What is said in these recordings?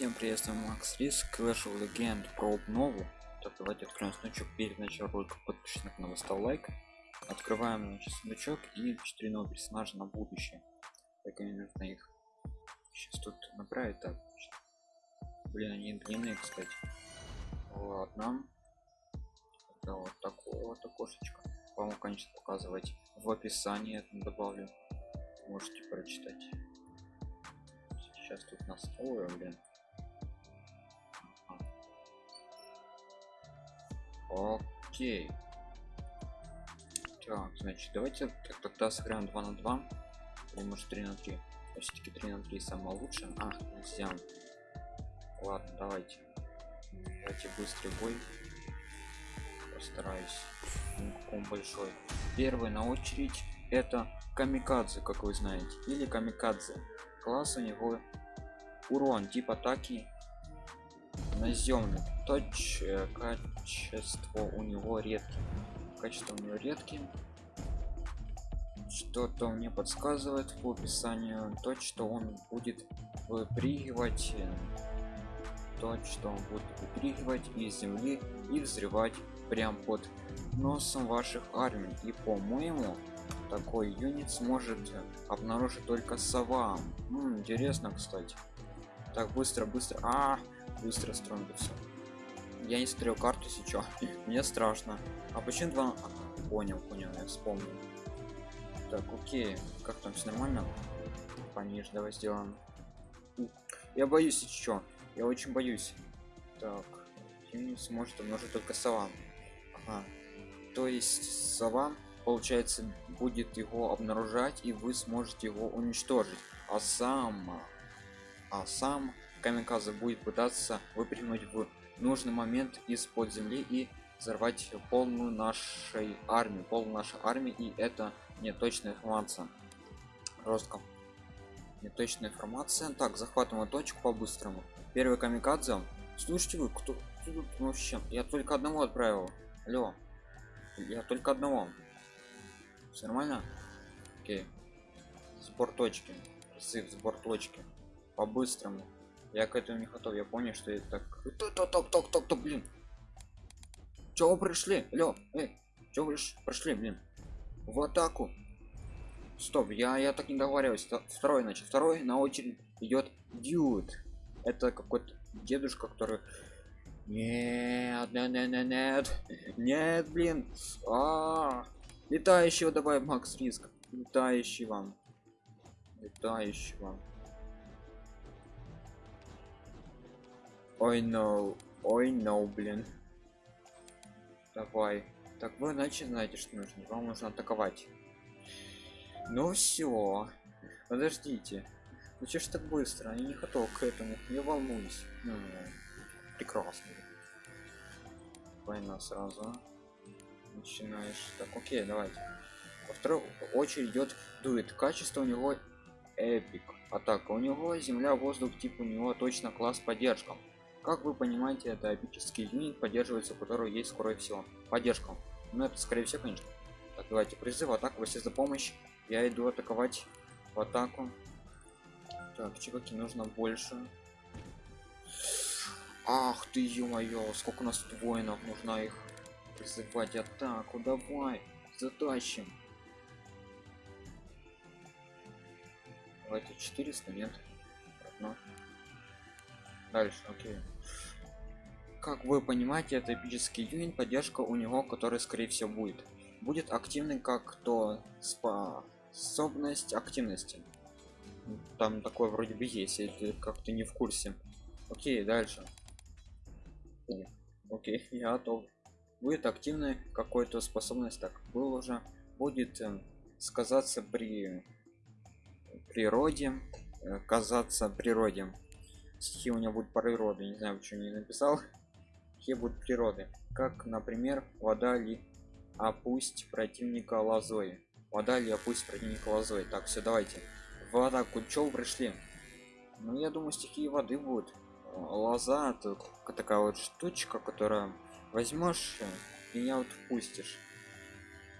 Всем приветствую, Макс Риск, Clash of Legend про обнову. Так, давайте откроем сундучок перед началом ролика. Подпишись на ставь лайк. Открываем значит, сундучок и 4 новых персонажа на будущее. Так, мне нужно их сейчас тут направить. Так, блин, они длинные, кстати. Ладно. Это вот такое вот окошечко. Вам, конечно, показывать в описании это добавлю. Можете прочитать сейчас тут настроим блин окей. Так значит давайте так, тогда сыграем 2 на 2 или может 3 на 3 все-таки 3 на 3 самое лучшее а нельзя. Ладно давайте. Давайте быстрый бой. Постараюсь. Никаком большой. Первый на очередь это камикадзе как вы знаете. Или камикадзе. Класс у него урон тип атаки наземный точ качество у него редкий качество у него редкий что-то мне подсказывает по описанию. То что он будет выпрыгивать то что он будет выпрыгивать из земли и взрывать прям под носом ваших армий. И по-моему такой юнит сможет обнаружить только сова. М, интересно кстати. Так быстро быстро. А быстро строим все я не смотрел карту сейчас мне страшно. А почему два понял понял я вспомнил. Так окей. Как там все нормально? Пониже давай сделаем. Я боюсь еще я очень боюсь. Так сможет умножить только сова. Ага. то есть сова получается будет его обнаружать и вы сможете его уничтожить. А сам а сам камикадзе будет пытаться выпрыгнуть в нужный момент из-под земли и взорвать полную нашей армии полную нашей армии и это не точная информация. Жестко неточная информация. Так захватываем точку по-быстрому. Первый камикадзе. Слушайте вы кто, кто тут вообще? Я только одного отправил. Алло. Я только одного. Все нормально? Окей. Сбор точки. Призыв сбор точки. По-быстрому я к этому не готов я понял что это так топ блин. Чего пришли? Алло, эй, чего вы прошли блин? В атаку. Стоп я я так не договариваюсь. Второй значит второй на очередь идет дюд это какой-то дедушка который нет нет нет нет нет. Нет блин. А, -а, -а. летающего давай макс риск. Летающий вам. Летающий вам ой no ой no блин. Давай. Так вы значит знаете что нужно. Вам нужно атаковать. Ну все подождите. Ну че ж так быстро? Я не готов к этому. Не волнуюсь. Ну, прекрасно. Война сразу начинаешь. Так окей давайте. Во второй очередь идет дует. Качество у него эпик. Атака. У него земля воздух тип у него точно класс поддержка как вы понимаете это эпический юнит поддерживается у которого есть скорость всего поддержка. Ну это скорее всего конечно. Так давайте призыв атаку все за помощь. Я иду атаковать в атаку. Так чуваки нужно больше. Ах ты ё-моё сколько у нас тут воинов нужно их призывать. Атаку давай затащим. Давайте 400 нет? Одно дальше окей. Как вы понимаете это эпический юнит поддержка у него который скорее всего будет. Будет активный как то способность активности. Там такое вроде бы есть если как то не в курсе. Окей дальше. Окей я готов. Будет активный какой-то способность. Так был уже будет э, сказаться при природе э, казаться природе стихи у него будут природы не знаю почему не написал. Какие будут природы? Как например вода ли опусть противника лозой? Вода ли опусть противника лозой? Так все давайте. В атаку чё пришли? Ну я думаю стихии воды будут. Лоза это такая вот штучка которая возьмешь и меня вот впустишь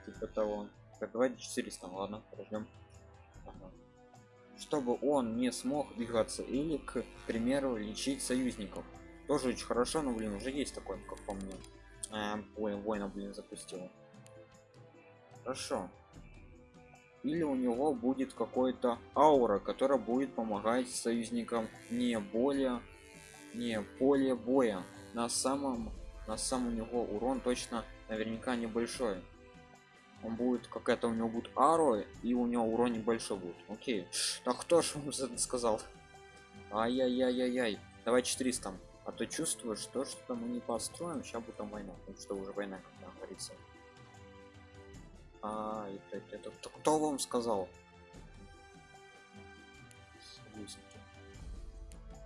типа того. Так давайте 400 ладно подождем ага. Чтобы он не смог двигаться или к примеру лечить союзников. Тоже очень хорошо но блин уже есть такой как по мне. А, ой воина блин запустил хорошо. Или у него будет какой-то аура которая будет помогать союзникам не более не поле боя. На самом на самом у него урон точно наверняка небольшой он будет какая-то у него будет аро и у него урон небольшой будет. Окей. Так кто ж вам сказал? Ай-яй-яй-яй-яй. Давай 400 а то чувствую что что мы не построим? Сейчас будет война потому что уже война как говорится. А это, это, это кто вам сказал?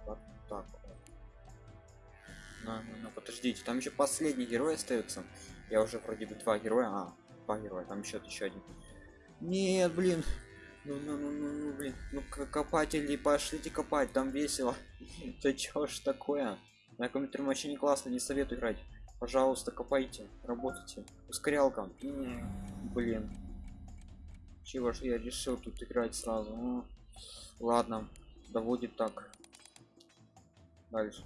Вот так на, на, на, подождите там еще последний герой остается я уже вроде бы два героя а героя там еще еще один. Нет блин. Ну ну ну ну, ну блин. Ну копатели пошлите копать там весело. Это чё ж такое? На компьютере вообще не классно не советую играть. Пожалуйста копайте работайте. Ускорялка. Блин. Чего ж я решил тут играть сразу? Ну, ладно да будет так. Дальше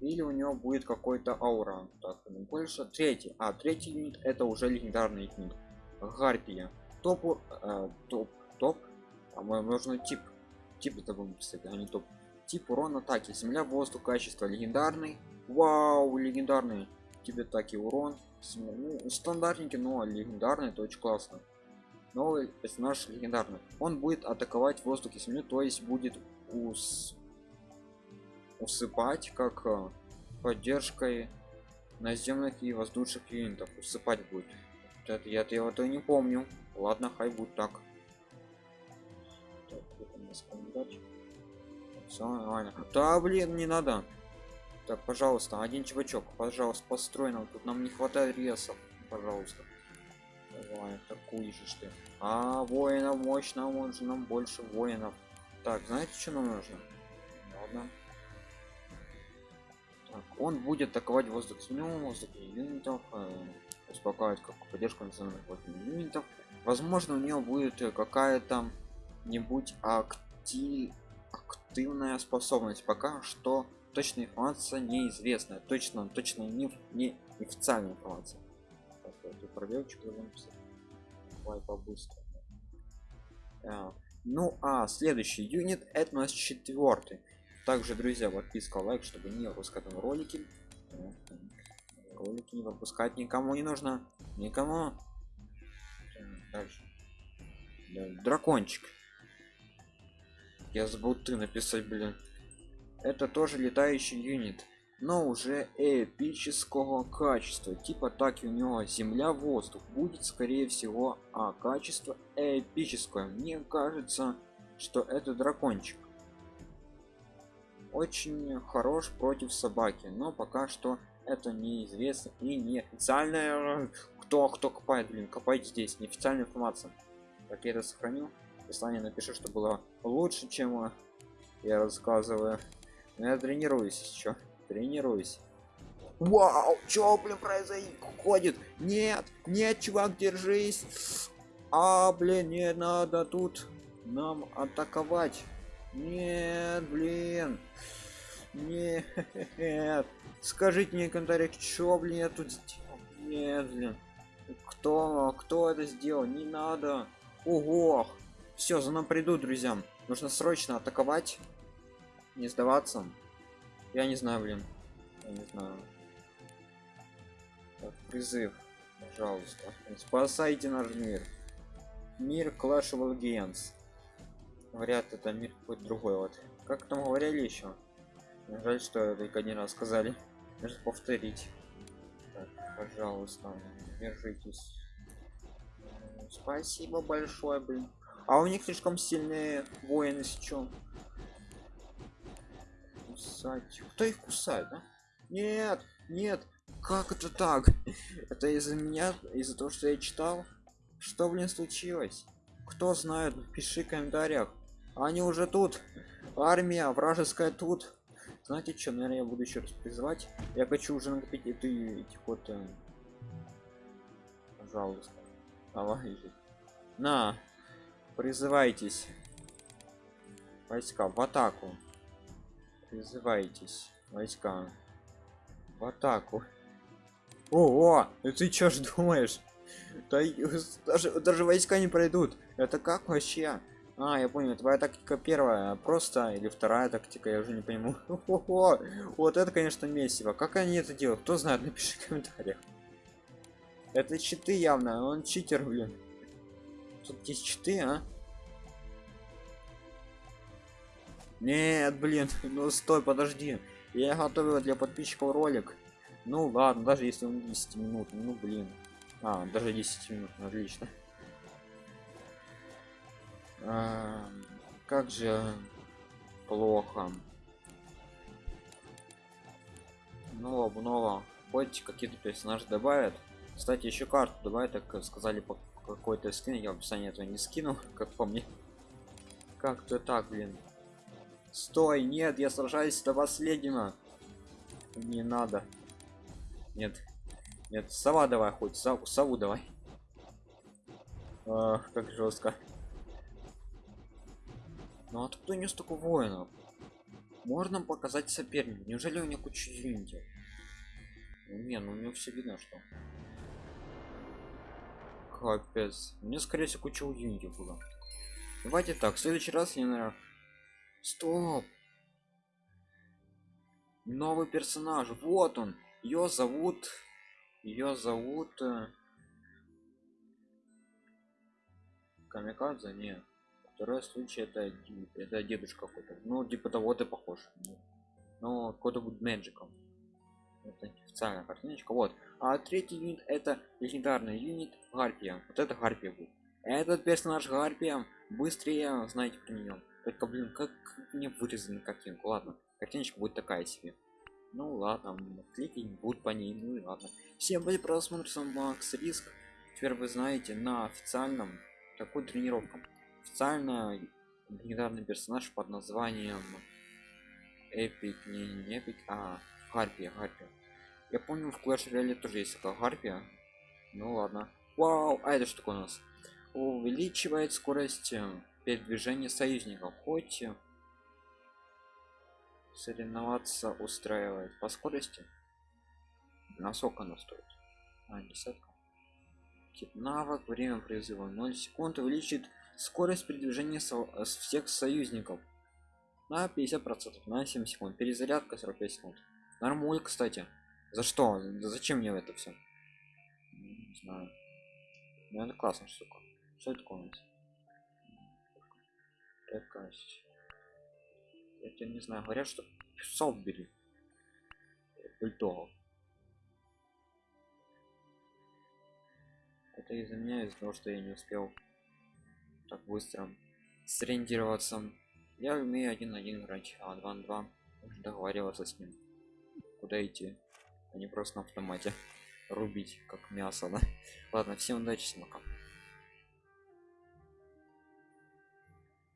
или у него будет какой-то аура так больше третий. А третий юнит это уже легендарный юнит. Гарпия. Топ э, топ топ. А мы нужно тип. Тип это будем писать а не топ. Тип урон атаки. Земля воздух качество легендарный. Вау легендарный тебе так и урон. Ну, стандартненький но легендарный это очень классно. Новый персонаж легендарный. Он будет атаковать воздух и землю то есть будет ус усыпать как э, поддержкой наземных и воздушных юнитов усыпать будет. Это я я вот не помню. Ладно хай будет так, так Все нормально. Да блин не надо. Так пожалуйста один чувачок пожалуйста построй нам. Тут нам не хватает ресов пожалуйста. Давай же что а воинов мощно он же нам больше воинов. Так знаете что нам нужно? Ладно он будет атаковать воздух с воздух юнитов э, успокаивать как поддержку национальных юнитов возможно у него будет какая-то нибудь акти... активная способность. Пока что точная информация неизвестная. Точно точно не, не официальная информация. Пробелчик давай побыстрее а, ну а следующий юнит это у нас четвертый также друзья подписка лайк чтобы не выпускать ролики. Ролики не выпускать никому не нужно. Никому. Дальше. Дракончик. Я забыл ты написать блин. Это тоже летающий юнит но уже эпического качества. Типа так и у него земля воздух. Будет скорее всего а качество эпическое. Мне кажется что это дракончик очень хорош против собаки но пока что это неизвестно и не официальная кто кто копает блин копайте здесь неофициальная информация. Так я это сохраню. Описание напишу что было лучше чем я рассказываю. Но я тренируюсь еще тренируюсь. Вау чё блин происходит нет нет чувак держись. А блин не надо тут нам атаковать нет блин. Нет скажите мне в комментариях что блин я тут сделал? Нет блин. Кто кто это сделал? Не надо. Ого. Все за нам придут друзьям нужно срочно атаковать. Не сдаваться. Я не знаю блин. Я не знаю. Так, призыв. Пожалуйста. Спасайте наш мир. Мир clash of Legends говорят это мир какой-то другой вот. Как там говорили еще жаль что только один раз сказали. Нужно повторить. Так, пожалуйста держитесь. Спасибо большое блин. А у них слишком сильные воины сейчас кусать. Кто их кусает да? нет нет. Как это так? Это из-за меня из-за того что я читал? Что блин случилось кто знает пиши в комментариях. Они уже тут. Армия вражеская тут. Знаете что наверное я буду еще раз призывать я хочу уже накопить эти этих вот э... пожалуйста. Давай на призывайтесь. Войска в атаку. Призывайтесь войска. В атаку. О, ты чё ж думаешь да, даже, даже войска не пройдут. Это как вообще? А я понял твоя тактика первая просто или вторая тактика я уже не пойму. Вот это конечно месиво. Как они это делают? Кто знает напиши в комментариях. Это читы явно он читер блин. Тут есть читы а? Нет блин ну стой подожди. Я готовил для подписчиков ролик. Ну ладно даже если он 10 минут ну блин а даже 10 минут отлично. А, как же плохо. Ну обнова хоть какие-то персонажи добавят. Кстати еще карту давай так сказали по какой-то скин я в описании этого не скину как по мне. Как-то так блин. Стой нет я сражаюсь до последнего. Не надо. Нет нет сова давай хоть сову, сову давай. Ах, как жестко. Ну откуда не столько воинов. Можно показать соперник неужели у него куча юнитов не ну у него все видно что. Капец. Мне скорее всего куча юнитов было. Давайте так в следующий раз я наверное стоп! Новый персонаж. Вот он. Ее зовут ее зовут э, камикадзе нет второй случай это это дедушка какой-то. Ну типа того ты похож. Но какой-то будет мэджиком это официальная картиночка. Вот. А третий юнит это легендарный юнит гарпия. Вот это гарпия будет. Этот персонаж гарпия быстрее знаете про нее только блин как мне вырезали картинку? Ладно картиночка будет такая себе ну ладно клики будут по ней ну и ладно. Всем были просмотр сам макс риск. Теперь вы знаете на официальном такой тренировка официально легендарный персонаж под названием эпик не, не эпик а гарпия гарпия. Я помню в клэш реале тоже есть такая гарпия. Ну ладно. Вау а это что такое у нас? Увеличивает скорость передвижения союзников хоть соревноваться устраивает по скорости. На сколько она стоит? А, десятка. Тип навык время призыва 0 секунд увеличит скорость передвижения со всех союзников на 50 процентов на 7 секунд. Перезарядка 45 секунд. Нормуль кстати. За что? Зачем мне это все не знаю. Ну это классно штука. Что это такое я не знаю говорят что псов бери бульдогов это из-за меня из-за того что я не успел так быстро сориентироваться я умею один на один играть а два на два уже договариваться с ним куда идти а не просто на автомате рубить как мясо да? Ладно всем удачи пока